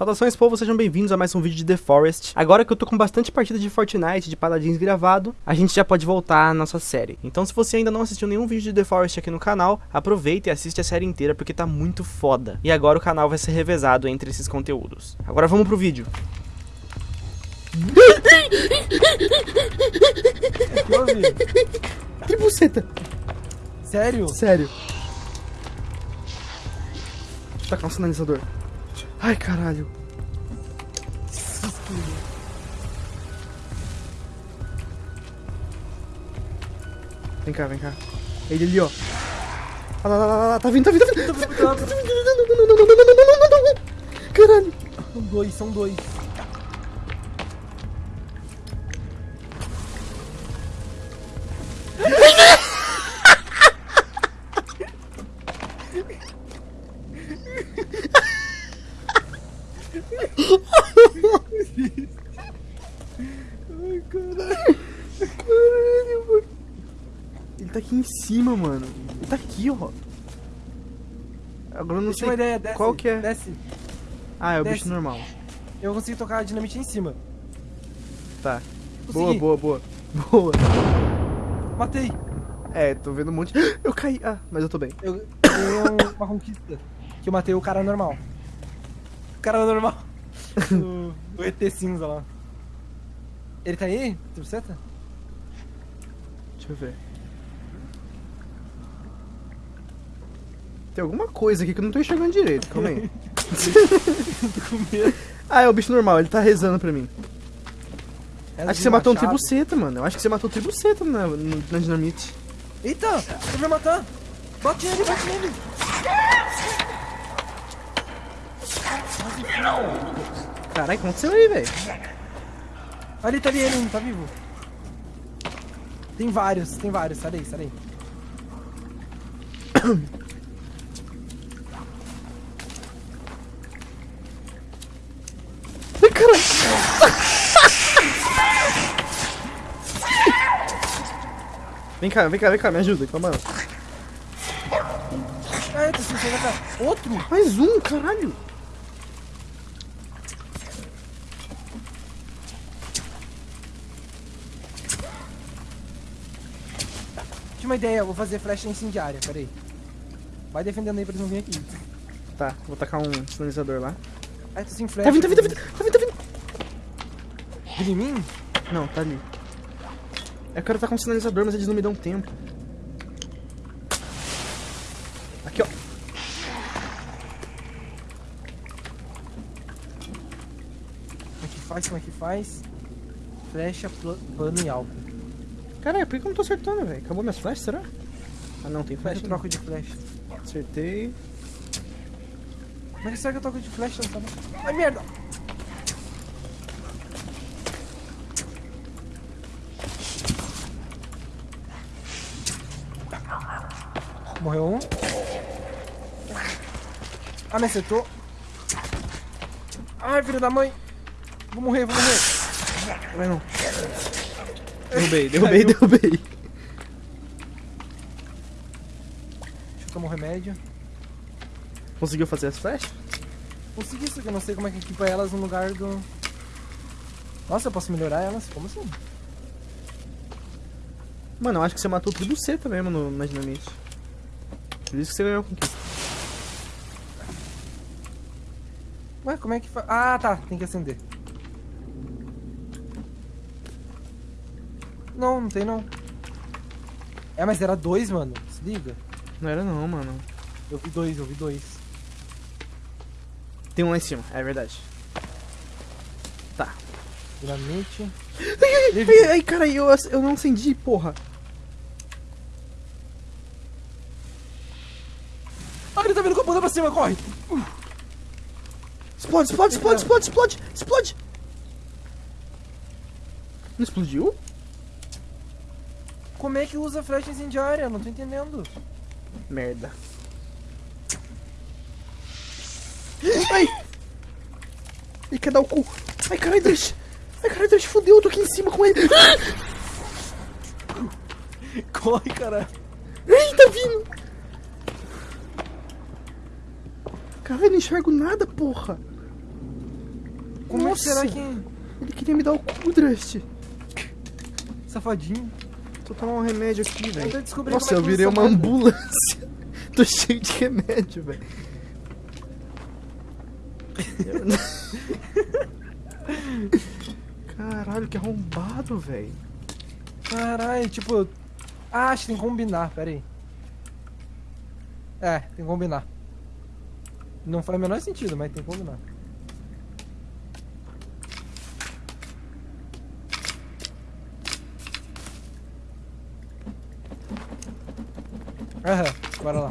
Saudações povo, sejam bem-vindos a mais um vídeo de The Forest. Agora que eu tô com bastante partida de Fortnite, de Paladins gravado, a gente já pode voltar à nossa série. Então se você ainda não assistiu nenhum vídeo de The Forest aqui no canal, aproveita e assiste a série inteira porque tá muito foda. E agora o canal vai ser revezado entre esses conteúdos. Agora vamos pro vídeo. que buceta! Sério? Sério. Tá com um sinalizador. Ai, caralho. Vem cá, vem cá. É ele ali, ó. Ah, lá, lá, lá, lá. Tá, tá, tá, tá vindo, tá vindo, tá vindo. Caralho. São dois, são dois. Cima, mano. Ele tá aqui, ó. Agora eu não Deixa sei ideia, desce. qual que é. Desce. Ah, é o desce. bicho normal. Eu consigo tocar a dinamite em cima. Tá. Boa, Consegui. boa, boa. Boa. Matei. É, tô vendo um monte. Eu caí. Ah, mas eu tô bem. Eu ganhei um- uma conquista. Que eu matei o cara normal. O cara normal. o, o ET cinza lá. Ele tá aí? Triceta? Deixa eu ver. Tem alguma coisa aqui que eu não tô enxergando direito. Calma aí. Ah, é o bicho normal, ele tá rezando pra mim. Ela Acho que você matou um tribuceta, mano. Eu acho que você matou um tribuceta na, na dinamite. Eita! Ele vai matar! Bate nele, bate nele! Caralho, o que aconteceu aí, velho? Ali, tá ali, ele não tá vivo. Tem vários, tem vários. Sai daí, sai daí. Vem cá, vem cá, vem cá, me ajuda, calma. Ah, eita, cá. Outro? Mais um, caralho. Tinha uma ideia, eu vou fazer flecha incendiária, peraí. Vai defendendo aí pra eles não virem aqui. Tá, vou tacar um sinalizador lá. Ah, tô sem flecha. Tá vindo, tá vindo, tá vindo, tá vindo, tá vindo. Vindo em mim? Não, tá ali. Eu quero tacar um sinalizador, mas eles não me dão tempo. Aqui, ó. Como é que faz, como é que faz? Flecha, plano e alvo. Caralho, por que eu não tô acertando, velho? Acabou minhas flechas, será? Ah, não, tem Flecha, eu troco de flecha. Acertei. É que será que eu troco de flecha? Não? Ai, merda! Morreu um. Ah, me acertou. Ai, filho da mãe. Vou morrer, vou morrer. Vai não. Derrubei, derrubei, derrubei. Deixa eu tomar um remédio. Conseguiu fazer as flechas? Consegui isso, que eu não sei como é que equipa elas no lugar do... Nossa, eu posso melhorar elas? Como assim? Mano, eu acho que você matou tudo C mesmo no, na dinamite. Por isso que você ganhou a conquista. Ué, como é que faz? Ah, tá. Tem que acender. Não, não tem não. É, mas era dois, mano. Se liga. Não era não, mano. Eu vi dois, eu vi dois. Tem um lá em cima, é verdade. Tá. Dinamite. Ai, ai, ai, cara, eu, eu não acendi, porra. Ah, ele tá vindo com a bunda pra cima, corre! Explode, explode, explode, explode, explode, explode. Não explodiu? Como é que usa flecha incendiária? Não tô entendendo. Merda. Ai! Ele quer dar o cu. Ai, caralho, Dash. Ai, caralho, Dash, fodeu, eu tô aqui em cima com ele. Corre, cara. Ai, tá vindo. Caralho, não enxergo nada, porra. Nossa, será que... Ele queria me dar o cu, Drust. Safadinho. Tô tomando um remédio aqui, Eu velho. Nossa, como é eu virei uma ambulância. Tô cheio de remédio, velho. Caralho, que arrombado, velho. Caralho, tipo... Ah, acho que tem que combinar, pera aí. É, tem que combinar. Não faz o menor sentido, mas tem que combinar. Aham, bora lá.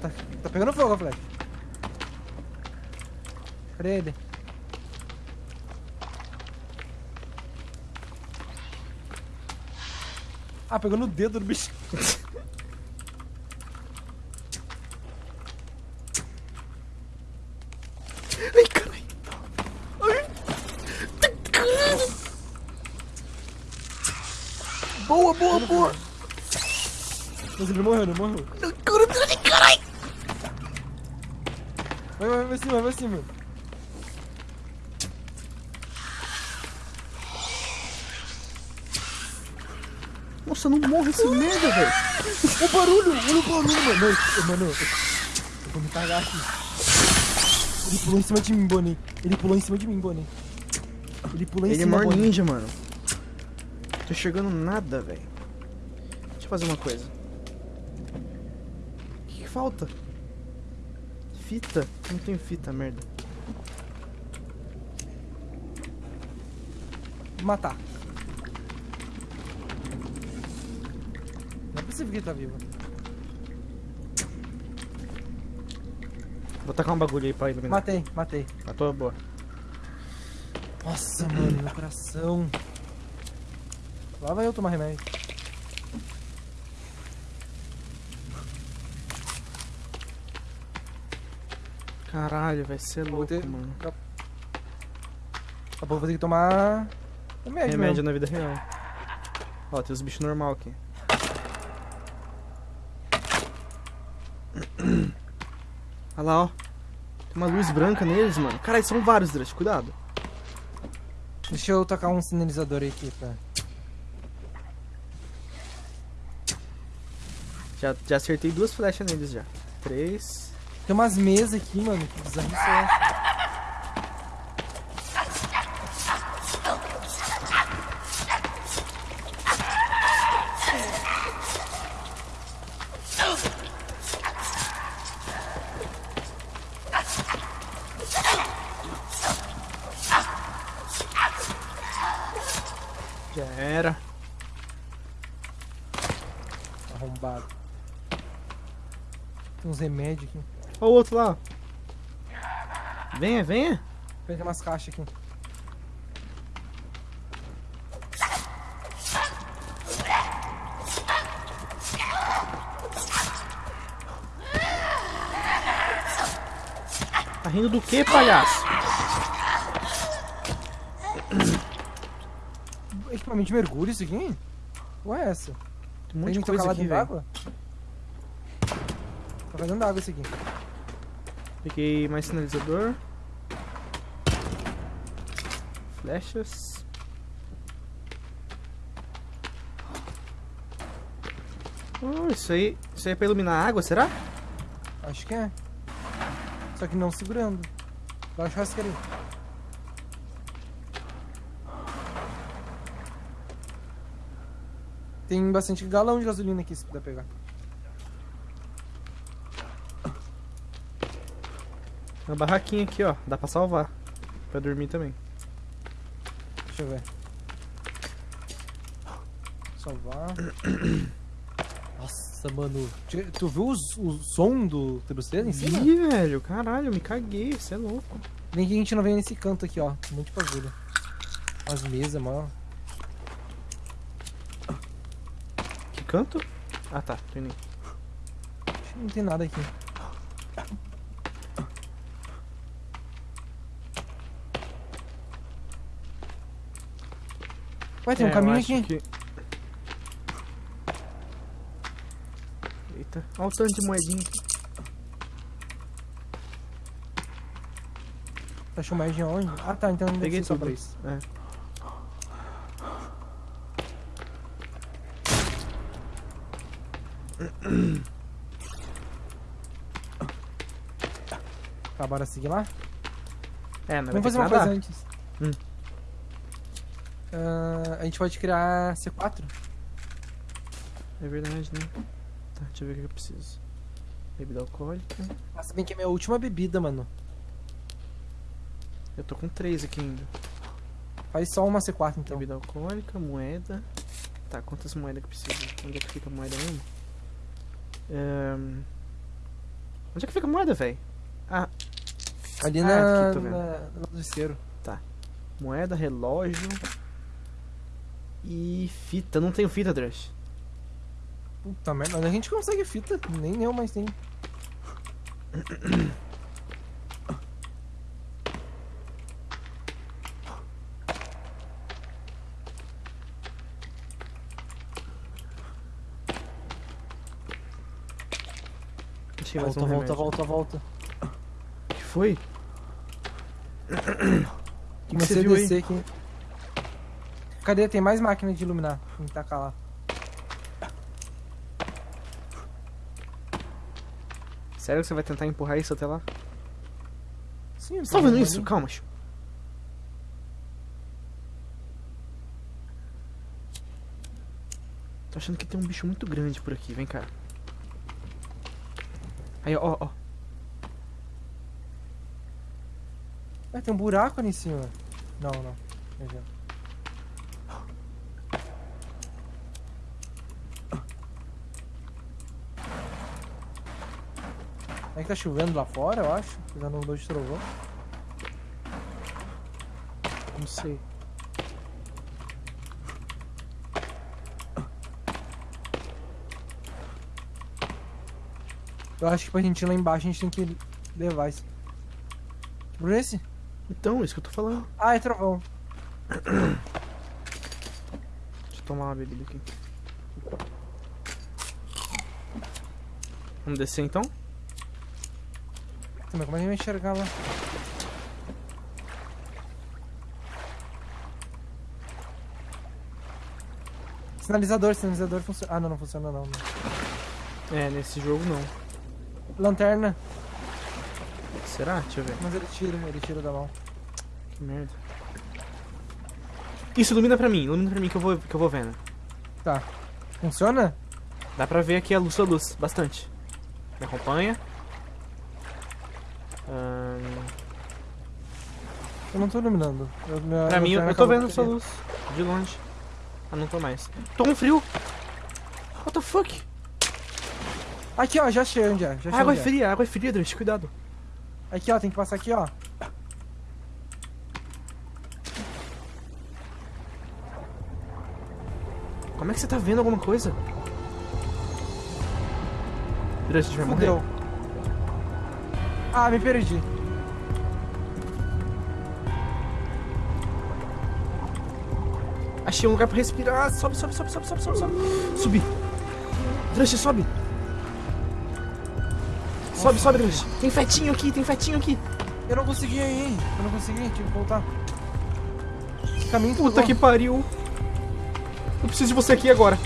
Tá, tá pegando fogo flecha. Cadê ele? Ah, pegou no dedo do bicho. Ai, caralho. Boa, boa, boa! Mas ele morreu, não morreu. Caralho. Vai, vai, vai cima, vai cima. Nossa, não morre esse merda, velho. O barulho, olha o barulho, mano. Não, Mano, eu, vou me cagar aqui. Ele pulou em cima de mim, Bonnie. Ele pulou em cima de mim, Bonnie. Ele pulou em Ele é cima, maior Bonnie. ninja, mano. Tô enxergando nada, velho. Deixa eu fazer uma coisa. O que, que falta? Fita? Não tenho fita, merda. Matar. Não é possível que ele tá vivo. Vou tacar um bagulho aí pra iluminar. Matei, matei. A tua boa. Nossa, mano, meu coração. Lá vai eu tomar remédio. Caralho, vai ser Vou louco, ter- mano. Daqui a pouco eu vou ter que tomar remédio, Remédio na vida real. Ó, tem os bichos normal aqui. Olha lá, ó. Tem uma luz branca neles, mano. Caralho, são vários, Drush. Cuidado. Deixa eu tacar um sinalizador aqui, tá? Já, já acertei duas flechas neles já. Três. Tem umas mesas aqui, mano. Que bizarro isso é essa? Já era. Arrombado. Tem uns remédios aqui. Ó o outro lá. Venha, venha. Pega umas caixas aqui. Tá rindo do que, palhaço? Equipamento de mergulho isso aqui? Ué, é essa? Tem um monte Tem de coisa aqui, velho. Tá fazendo d'água isso aqui. Peguei mais sinalizador. Flechas. Oh, isso aí, isso aí é pra iluminar a água, será? Acho que é. Só que não segurando. Vai achar esse cara aí. Tem bastante galão de gasolina aqui se puder pegar. Uma barraquinha aqui, ó. Dá pra salvar. Pra dormir também. Deixa eu ver. Salvar. Nossa, mano. Tu- viu os- o, som do T-Busteiro em cima? Ih, velho, caralho, eu me caguei, você é louco. Nem que a gente não venha nesse canto aqui, ó. Um monte de bagulho. As mesas, mano. Que canto? Ah tá, tô indo. não tem nada aqui. Ué, tem é, um caminho aqui. Que... Eita, olha o tanto de moedinha aqui. Achou de onde? Ah tá, então não Peguei só pra isso. É. Tá, bora seguir lá? É, mas Vamos fazer uma coisa antes. Hum. Ah, a gente pode criar C4. É verdade, né? Tá, deixa eu ver o que eu preciso. Bebida alcoólica. Nossa, bem que é minha última bebida, mano. Eu tô com três aqui ainda. Faz só uma C4 então. Bebida alcoólica, moeda. Tá, quantas moedas que precisa? Onde é que fica a moeda mesmo? Ahn, Onde é que fica a moeda, velho? Ah, Ali Ah, na, aqui, tô vendo. na, no isqueiro. moeda, relógio. E fita. Não tenho fita, Drush. Puta merda, mas a gente consegue fita. Nem eu mais tenho. Achei Volta, um volta, volta, volta. O que foi? Que, que Comecei você a descer aqui. Cadê? Tem mais máquina de iluminar. Que tacar lá. Sério que você vai tentar empurrar isso até lá? Sim, Você tá vendo isso? Calma, Chu. Tô achando que tem um bicho muito grande por aqui, vem cá. Aí, ó, ó. Ah, tem um buraco ali em cima. Não, não. Veja. É que tá chovendo lá fora, eu acho. Já não dou de trovão. Não sei. Eu acho que pra gente ir lá embaixo a gente tem que levar isso. Por esse? Então, isso que eu tô falando. Ah, é trovão. Deixa eu tomar uma bebida aqui. Vamos descer então? Mas como é que lá? Sinalizador, sinalizador funciona. Ah, não, não funciona não. não. É, nesse jogo não. Lanterna, Será? Deixa eu ver. mas ele tira, ele tira da mão. Que merda. Isso, ilumina pra mim, ilumina pra mim que eu vou, que eu vou vendo. Tá. Funciona? Dá pra ver aqui a luz a luz, bastante. Me acompanha. Ahn, Eu não tô iluminando. Eu, minha pra mim, eu, tô vendo sua querer. luz. De longe. Ah, não tô mais. Tô com frio. What the fuck? Aqui, ó, já achei onde é. Já achei água é fria, água é fria, Deus, cuidado. Aqui, ó, tem que passar aqui, ó. Como é que você tá vendo alguma coisa? Deus, a gente vai morrer. Ah, me perdi. Achei um lugar pra respirar. Sobe, sobe, sobe, sobe, sobe, sobe, sobe. Subi. Drush, sobe. Sobe, sobe, Drush. Tem fetinho aqui, tem fetinho aqui. Eu não consegui ir. Eu não consegui, tive que voltar. Caminho Puta que pariu. Eu preciso de você aqui agora.